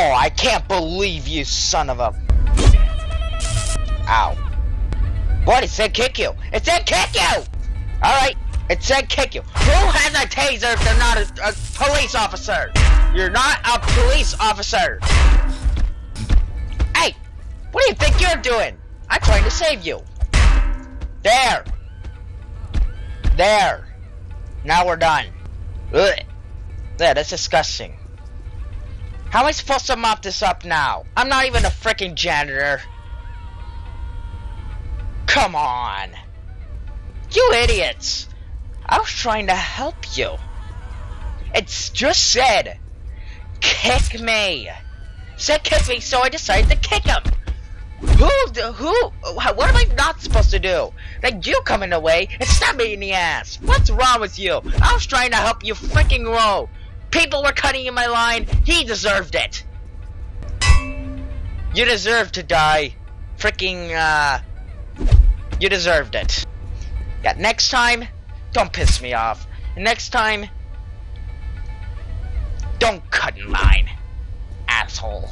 Oh, I can't believe you, son of a... Ow. What? It said kick you. It said kick you! Alright, it said kick you. Who has a taser if they're not a, a police officer? You're not a police officer. Hey, what do you think you're doing? I'm trying to save you. There. There. Now we're done. Ugh. Yeah, that's disgusting. How am I supposed to mop this up now? I'm not even a freaking janitor. Come on. You idiots. I was trying to help you. It's just said, kick me. Said kick me, so I decided to kick him. Who, who, what am I not supposed to do? Like you coming in the way and stab me in the ass. What's wrong with you? I was trying to help you freaking roll. People were cutting in my line. He deserved it. You deserve to die. Freaking, uh, you deserved it. Yeah, next time, don't piss me off. Next time, don't cut in line, asshole.